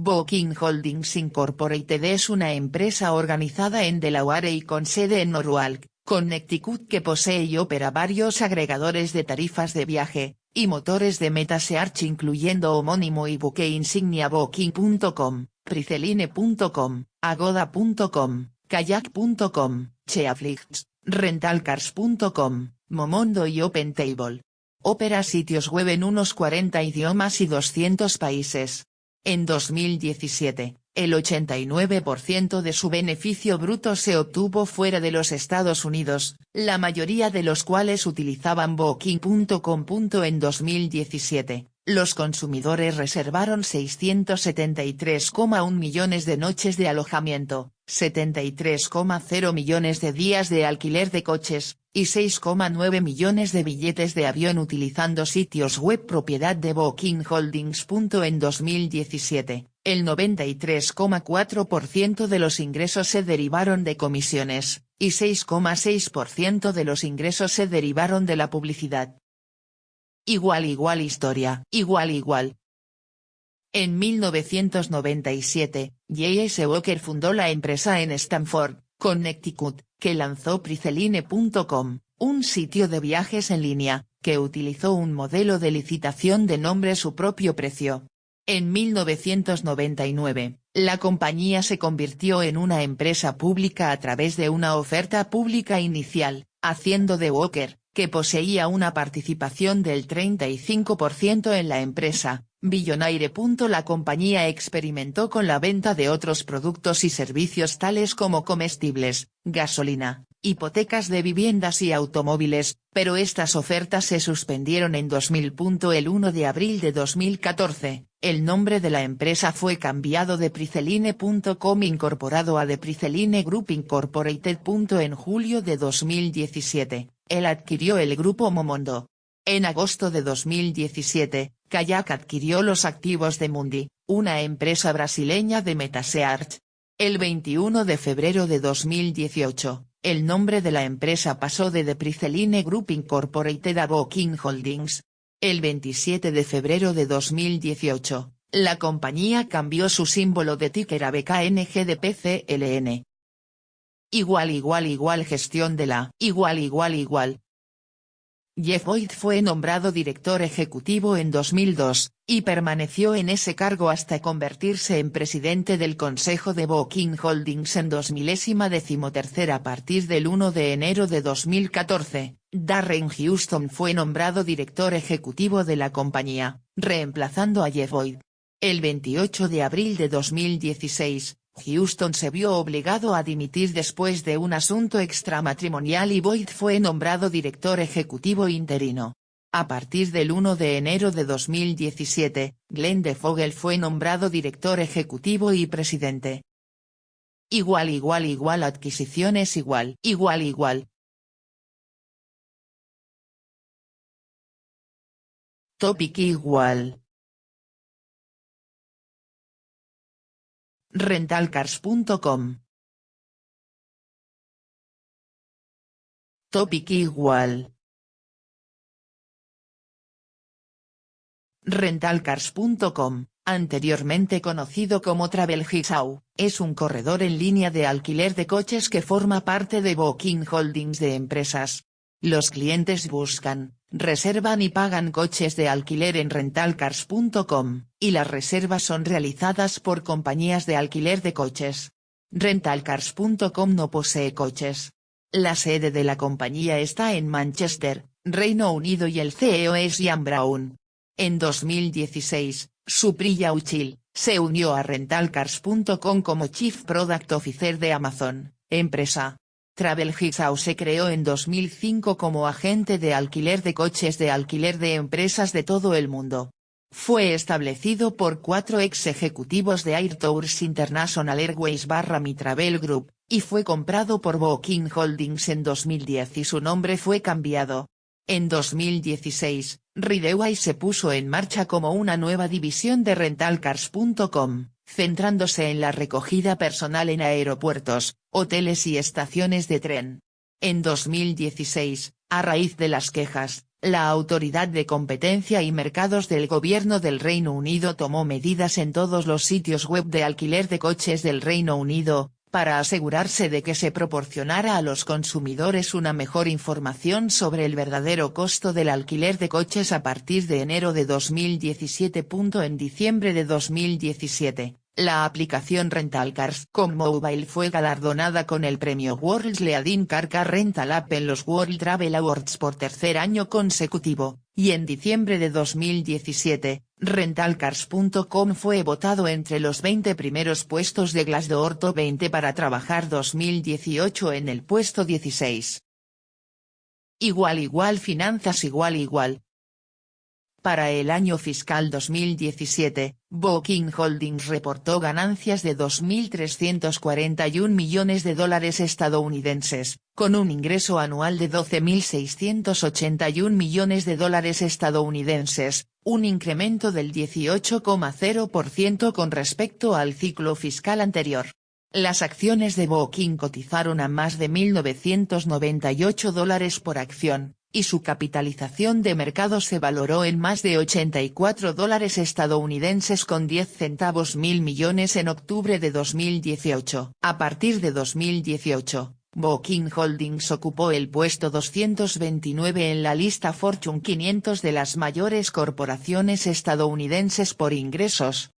Booking Holdings Incorporated es una empresa organizada en Delaware y con sede en Norwalk, Connecticut que posee y opera varios agregadores de tarifas de viaje, y motores de MetaSearch incluyendo homónimo y buque insignia Booking.com, Priceline.com, Agoda.com, Kayak.com, Cheaflix, Rentalcars.com, Momondo y OpenTable. Opera sitios web en unos 40 idiomas y 200 países. En 2017, el 89% de su beneficio bruto se obtuvo fuera de los Estados Unidos, la mayoría de los cuales utilizaban Booking.com. En 2017, los consumidores reservaron 673,1 millones de noches de alojamiento, 73,0 millones de días de alquiler de coches, y 6,9 millones de billetes de avión utilizando sitios web propiedad de Booking Holdings. En 2017, el 93,4% de los ingresos se derivaron de comisiones, y 6,6% de los ingresos se derivaron de la publicidad. Igual igual historia, igual igual. En 1997, J.S. Walker fundó la empresa en Stanford, Connecticut, que lanzó Priceline.com, un sitio de viajes en línea, que utilizó un modelo de licitación de nombre su propio precio. En 1999, la compañía se convirtió en una empresa pública a través de una oferta pública inicial, haciendo de Walker, que poseía una participación del 35% en la empresa, Billonaire. La compañía experimentó con la venta de otros productos y servicios tales como comestibles, gasolina, hipotecas de viviendas y automóviles, pero estas ofertas se suspendieron en 2000. El 1 de abril de 2014, el nombre de la empresa fue cambiado de Priceline.com incorporado a The Priceline Group Incorporated. En julio de 2017, él adquirió el grupo Momondo. En agosto de 2017, Kayak adquirió los activos de Mundi, una empresa brasileña de MetaSearch. El 21 de febrero de 2018, el nombre de la empresa pasó de The Priceline Group Incorporated a Booking Holdings. El 27 de febrero de 2018, la compañía cambió su símbolo de ticker a BKNG de PCLN. Igual igual igual gestión de la igual igual igual. Jeff Boyd fue nombrado director ejecutivo en 2002, y permaneció en ese cargo hasta convertirse en presidente del Consejo de Booking Holdings en 2013 a partir del 1 de enero de 2014, Darren Houston fue nombrado director ejecutivo de la compañía, reemplazando a Jeff Boyd. El 28 de abril de 2016, Houston se vio obligado a dimitir después de un asunto extramatrimonial y Boyd fue nombrado director ejecutivo interino. A partir del 1 de enero de 2017, Glenn DeFogel fue nombrado director ejecutivo y presidente. Igual igual igual adquisiciones igual igual igual. Topic igual. Rentalcars.com Topic igual. Rentalcars.com, anteriormente conocido como Travel es un corredor en línea de alquiler de coches que forma parte de Booking Holdings de empresas. Los clientes buscan, reservan y pagan coches de alquiler en rentalcars.com, y las reservas son realizadas por compañías de alquiler de coches. Rentalcars.com no posee coches. La sede de la compañía está en Manchester, Reino Unido y el CEO es Ian Brown. En 2016, Supriya Uchil, se unió a Rentalcars.com como Chief Product Officer de Amazon, empresa, Travel se creó en 2005 como agente de alquiler de coches de alquiler de empresas de todo el mundo. Fue establecido por cuatro ex ejecutivos de Air Tours International Airways barra Mi Travel Group, y fue comprado por Booking Holdings en 2010 y su nombre fue cambiado. En 2016, Rideway se puso en marcha como una nueva división de rentalcars.com centrándose en la recogida personal en aeropuertos, hoteles y estaciones de tren. En 2016, A raíz de las quejas, la Autoridad de Competencia y Mercados del Gobierno del Reino Unido tomó medidas en todos los sitios web de alquiler de coches del Reino Unido, para asegurarse de que se proporcionara a los consumidores una mejor información sobre el verdadero costo del alquiler de coches a partir de enero de 2017. En diciembre de 2017, la aplicación Rental Cars con Mobile fue galardonada con el premio World's Leading Car Car Rental App en los World Travel Awards por tercer año consecutivo, y en diciembre de 2017, Rentalcars.com fue votado entre los 20 primeros puestos de Glassdoor Top 20 para trabajar 2018 en el puesto 16. Igual igual finanzas igual igual, para el año fiscal 2017, Booking Holdings reportó ganancias de 2.341 millones de dólares estadounidenses, con un ingreso anual de 12.681 millones de dólares estadounidenses, un incremento del 18,0% con respecto al ciclo fiscal anterior. Las acciones de Booking cotizaron a más de 1.998 dólares por acción, y su capitalización de mercado se valoró en más de 84 dólares estadounidenses con 10 centavos mil millones en octubre de 2018. A partir de 2018, Booking Holdings ocupó el puesto 229 en la lista Fortune 500 de las mayores corporaciones estadounidenses por ingresos,